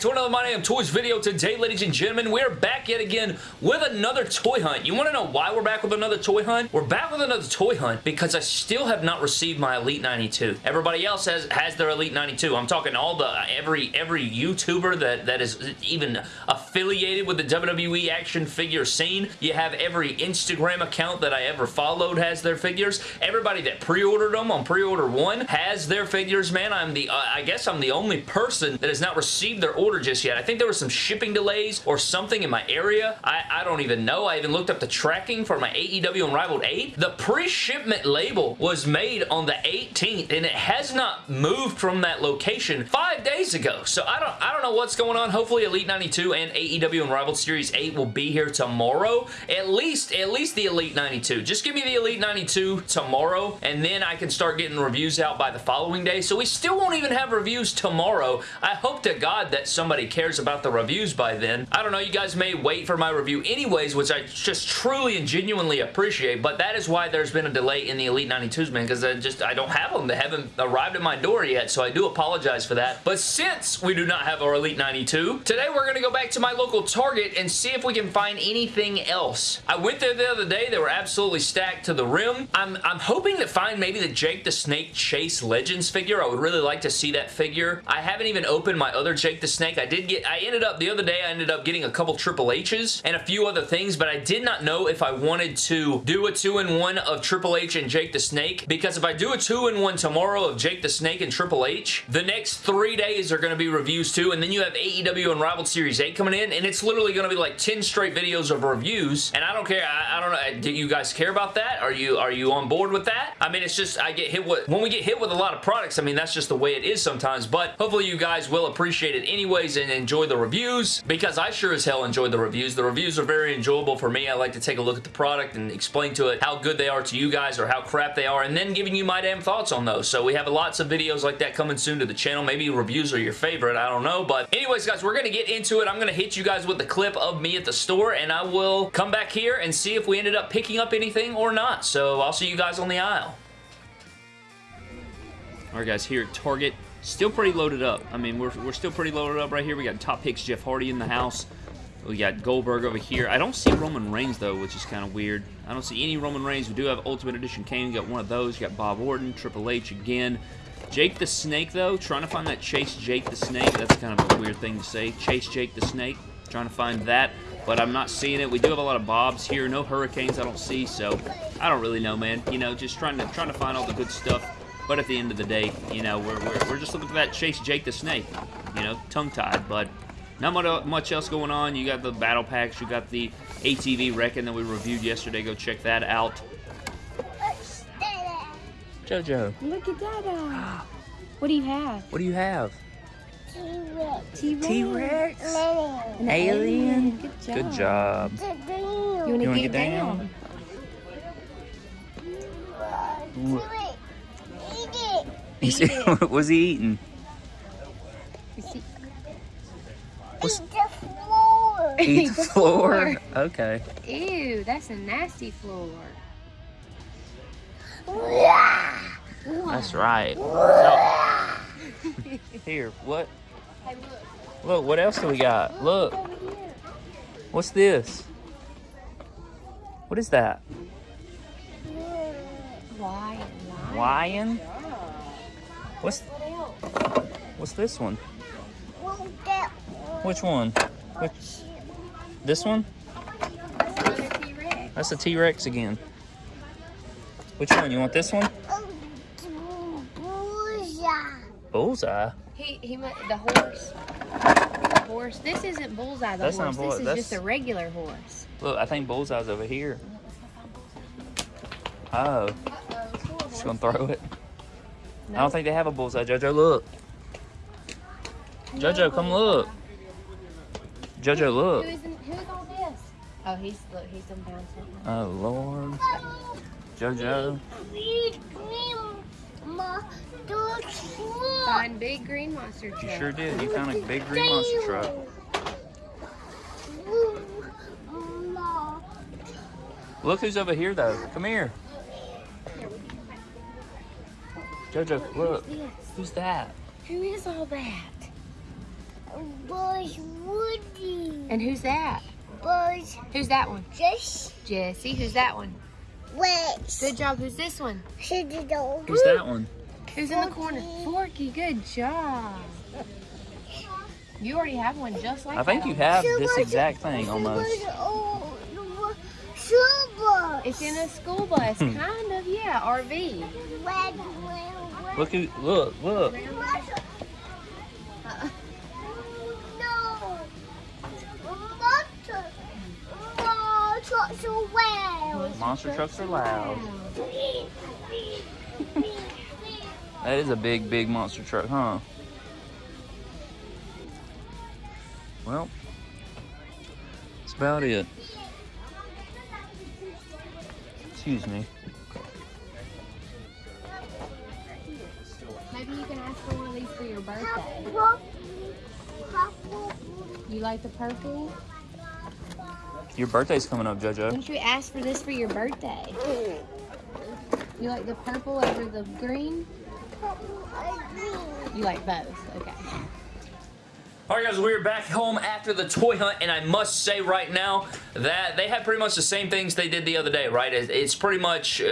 to another My Damn Toys video. Today, ladies and gentlemen, we're back yet again with another toy hunt. You want to know why we're back with another toy hunt? We're back with another toy hunt because I still have not received my Elite 92. Everybody else has has their Elite 92. I'm talking all the every every YouTuber that that is even affiliated with the WWE action figure scene. You have every Instagram account that I ever followed has their figures. Everybody that pre-ordered them on pre-order one has their figures. Man, I'm the uh, I guess I'm the only person that has not received their order just yet. I think there were some shipping delays or something in my area. I, I don't even know. I even looked up the tracking for my AEW Unrivaled 8. The pre-shipment label was made on the 18th and it has not moved from that location five days ago. So I don't, I don't know what's going on. Hopefully Elite 92 and AEW Unrivaled Series 8 will be here tomorrow. At least, at least the Elite 92. Just give me the Elite 92 tomorrow and then I can start getting reviews out by the following day. So we still won't even have reviews tomorrow. I hope to God that somebody cares about the reviews by then. I don't know, you guys may wait for my review anyways, which I just truly and genuinely appreciate, but that is why there's been a delay in the Elite 92s, man, because I just, I don't have them. They haven't arrived at my door yet, so I do apologize for that. But since we do not have our Elite 92, today we're going to go back to my local Target and see if we can find anything else. I went there the other day. They were absolutely stacked to the rim. I'm, I'm hoping to find maybe the Jake the Snake Chase Legends figure. I would really like to see that figure. I haven't even opened my other Jake the Snake. I did get, I ended up, the other day I ended up getting a couple Triple H's and a few other things, but I did not know if I wanted to do a two-in-one of Triple H and Jake the Snake, because if I do a two-in-one tomorrow of Jake the Snake and Triple H, the next three days are going to be reviews too, and then you have AEW Unrivaled Series 8 coming in, and it's literally going to be like 10 straight videos of reviews, and I don't care, I, I don't know, do you guys care about that? Are you, are you on board with that? I mean, it's just, I get hit with, when we get hit with a lot of products, I mean, that's just the way it is sometimes, but hopefully you guys will appreciate it anyways and enjoy the reviews because I sure as hell enjoy the reviews. The reviews are very enjoyable for me. I like to take a look at the product and explain to it how good they are to you guys or how crap they are and then giving you my damn thoughts on those. So we have lots of videos like that coming soon to the channel. Maybe reviews are your favorite. I don't know. But anyways, guys, we're going to get into it. I'm going to hit you guys with the clip of me at the store and I will come back here and see if we ended up picking up anything or not. So I'll see you guys on the aisle. Alright guys, here at Target, still pretty loaded up. I mean, we're, we're still pretty loaded up right here. We got Top Picks Jeff Hardy in the house. We got Goldberg over here. I don't see Roman Reigns, though, which is kind of weird. I don't see any Roman Reigns. We do have Ultimate Edition Kane. We got one of those. You got Bob Orton, Triple H again. Jake the Snake, though, trying to find that Chase Jake the Snake. That's kind of a weird thing to say. Chase Jake the Snake. Trying to find that, but I'm not seeing it. We do have a lot of Bobs here. No Hurricanes I don't see, so I don't really know, man. You know, just trying to trying to find all the good stuff. But at the end of the day, you know, we're, we're, we're just looking for that Chase Jake the Snake. You know, tongue-tied, but not much else going on. You got the battle packs. You got the ATV Wrekkin' that we reviewed yesterday. Go check that out. Jojo. Look at that. Uh, what do you have? What do you have? T-Rex. T-Rex. T-Rex. An alien. Good job. Good job. You want to get, get down? down? He said, what was he eating? What's... Eat the floor. Eat the floor? Okay. Ew, that's a nasty floor. That's right. No. Here, what? Hey, look. Look, what else do we got? Look. What's this? What is that? Lion. Lion? What's What's this one? Which one? Which This one? That's a T-Rex again. Which one? You want this one? Bullseye. He he the horse. The horse. This isn't bullseye. The That's not horse. bull- this is that's- just a regular horse. Look, I think Bullseye's over here. Oh, just gonna throw it. I don't think they have a bullseye. Jojo, look. Jojo, come look. Jojo, look. is in, who is all this? Oh, he's look. He's done found something. Oh Lord. Jojo. Find big green monster truck. You sure did. You found a big green monster truck. Look who's over here though. Come here. Jojo, look. Who's this? Who's that? Who is all that? Buzz Woody. And who's that? Buzz Who's that one? just Jessie. Who's that one? West. Good job. Who's this one? City dog. Who's that one? Who's in the corner? Forky. Good job. You already have one just like that. I think that you one. have this exact thing almost. Oh, the Super. It's in a school bus, Hmm. kind of. Yeah, RV. Red, red, red. Look who, look, look. Monster trucks are loud. That is a big, big monster truck, huh? Well, that's about it. Excuse me. Maybe you can ask for one of these for your birthday. You like the purple? Your birthday's coming up, JoJo. Wouldn't you ask for this for your birthday? You like the purple over the green? You like both. Okay. Alright guys, we're back home after the toy hunt and I must say right now that they have pretty much the same things they did the other day, right? It's pretty much uh,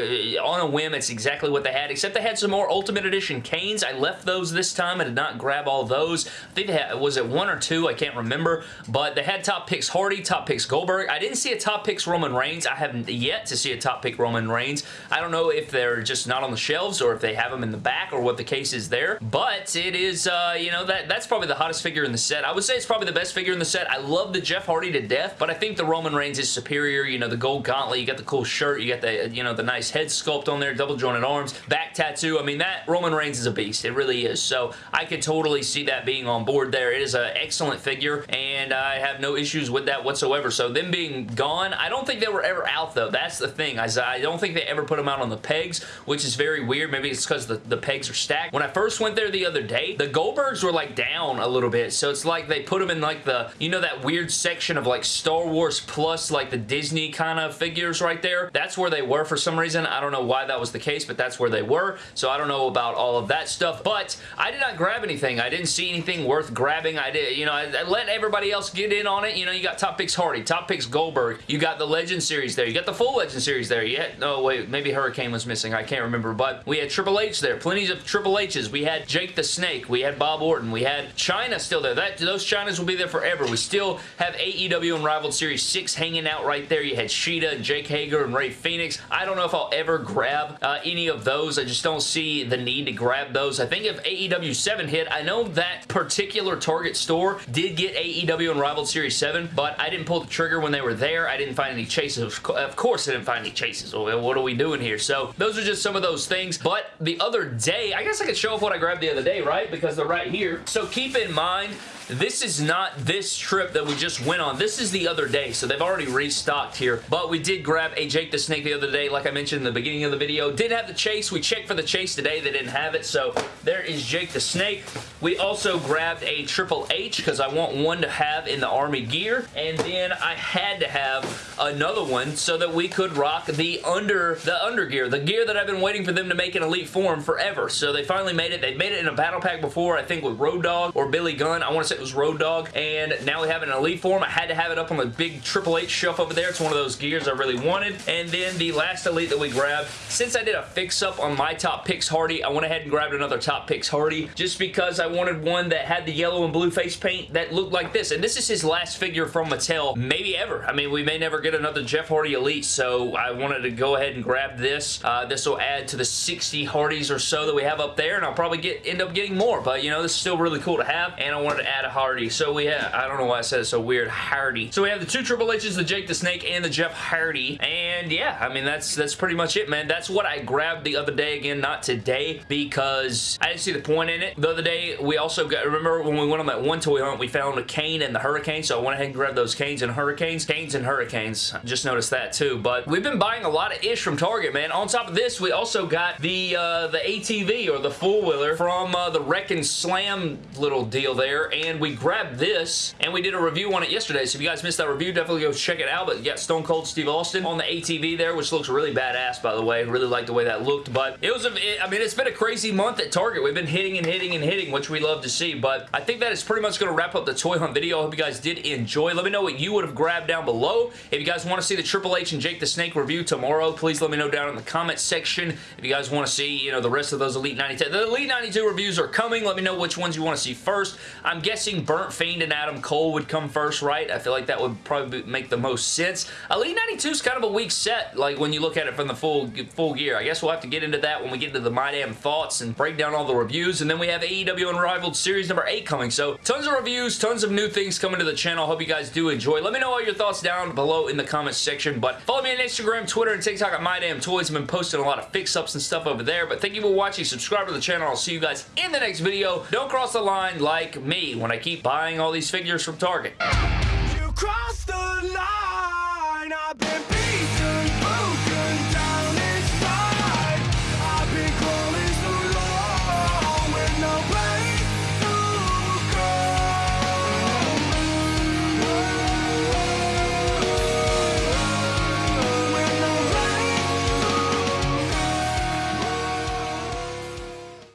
on a whim, it's exactly what they had, except they had some more Ultimate Edition Kanes. I left those this time, I did not grab all those. I think they had, was it one or two? I can't remember, but they had top picks Hardy, top picks Goldberg. I didn't see a top picks Roman Reigns. I haven't yet to see a top pick Roman Reigns. I don't know if they're just not on the shelves or if they have them in the back or what the case is there, but it is, uh, you know, that that's probably the hottest figure in the set. I would say it's probably the best figure in the set. I love the Jeff Hardy to death, but I think the Roman Reigns is superior. You know, the gold gauntlet, you got the cool shirt, you got the, you know, the nice head sculpt on there, double jointed arms, back tattoo. I mean, that Roman Reigns is a beast. It really is. So I could totally see that being on board there. It is an excellent figure, and I have no issues with that whatsoever. So them being gone, I don't think they were ever out, though. That's the thing. I, I don't think they ever put them out on the pegs, which is very weird. Maybe it's because the, the pegs are stacked. When I first went there the other day, the Goldbergs were like down a little bit, so it's like they put them in like the, you know that weird section of like Star Wars plus like the Disney kind of figures right there? That's where they were for some reason. I don't know why that was the case, but that's where they were, so I don't know about all of that stuff, but I did not grab anything. I didn't see anything worth grabbing. I did, you know, I, I let everybody else get in on it. You know, you got Top Picks Hardy, Top Picks Goldberg, you got the Legend Series there, you got the full Legend Series there. Had, no, wait, maybe Hurricane was missing. I can't remember, but we had Triple H there, plenty of Triple H's. We had Jake the Snake, we had Bob Orton, we had Chyna still there. That Those Chynas will be there forever. We still have AEW Unrivaled Series 6 hanging out right there. You had Shida and Jake Hager and Rey Fenix. I don't know if I'll ever grab uh, any of those. I just don't see the need to grab those. I think if AEW 7 hit, I know that particular Target store did get AEW Unrivaled Series 7, but I didn't pull the trigger when they were there. I didn't find any chases. Of course I didn't find any chases. What are we doing here? So those are just some of those things. But the other day, I guess I could show off what I grabbed the other day, right? Because they're right here. So keep in mind, this is not this trip that we just went on. This is the other day, so they've already restocked here. But we did grab a Jake the Snake the other day, like I mentioned in the beginning of the video. Did have the chase. We checked for the chase today. They didn't have it, so there is Jake the Snake. We also grabbed a Triple H because I want one to have in the Army gear, and then I had to have another one so that we could rock the under the under gear, the gear that I've been waiting for them to make in Elite form forever. So they finally made it. They've made it in a battle pack before, I think with Road Dogg or Billy Gunn. I want to say it was Road Dogg, and now we have it in Elite form. I had to have it up on the big Triple H shelf over there. It's one of those gears I really wanted. And then the last Elite that we grabbed, since I did a fix-up on my Top Picks Hardy, I went ahead and grabbed another Top Picks Hardy just because I wanted one that had the yellow and blue face paint that looked like this. And this is his last figure from Mattel, maybe ever. I mean, we may never get another Jeff Hardy Elite, so I wanted to go ahead and grab this. Uh, this will add to the 60 Hardys or so that we have up there, and I'll probably get end up getting more, but you know, this is still really cool to have, and I wanted to add Hardy. So we have, I don't know why I said it so weird, Hardy. So we have the two Triple H's, the Jake the Snake, and the Jeff Hardy, and yeah, I mean, that's that's pretty much it, man. That's what I grabbed the other day, again, not today, because I didn't see the point in it. The other day, we also got, remember when we went on that one toy hunt, we found a Kane and the Hurricane, so I went ahead and grabbed those Kanes and Hurricanes. Kanes and Hurricanes. Just noticed that too. But we've been buying a lot of ish from Target, man. On top of this, we also got the uh, the ATV or the four-wheeler from uh, the Wreck and Slam little deal there. And we grabbed this and we did a review on it yesterday. So if you guys missed that review, definitely go check it out. But you got Stone Cold Steve Austin on the ATV there, which looks really badass, by the way. Really like the way that looked. But it was, a, it, I mean, it's been a crazy month at Target. We've been hitting and hitting and hitting, which we love to see. But I think that is pretty much going to wrap up the toy hunt video. I hope you guys did enjoy. Let me know what you would have grabbed down below. If you guys want to see the Triple H and Jake the Snake review tomorrow, please let me know down in the comment section. If you guys want to see, you know, the rest of those Elite 92. The Elite 92 reviews are coming. Let me know which ones you want to see first. I'm guessing Burnt Fiend and Adam Cole would come first, right? I feel like that would probably make the most sense. Elite 92 is kind of a weak set, like when you look at it from the full full gear. I guess we'll have to get into that when we get into the My Damn Thoughts and break down all the reviews. And then we have AEW Unrivaled Series number 8 coming. So tons of reviews, tons of new things coming to the channel. Hope you guys do enjoy. Let me know all your thoughts down below in the comments section. But follow me on Instagram, Twitter, and TikTok at My Damn Toys. I've been posting a lot of fix-ups and stuff over there. But thank you for watching. Subscribe to the channel. I'll see you guys in the next video. Don't cross the line like me when I keep buying all these figures from Target.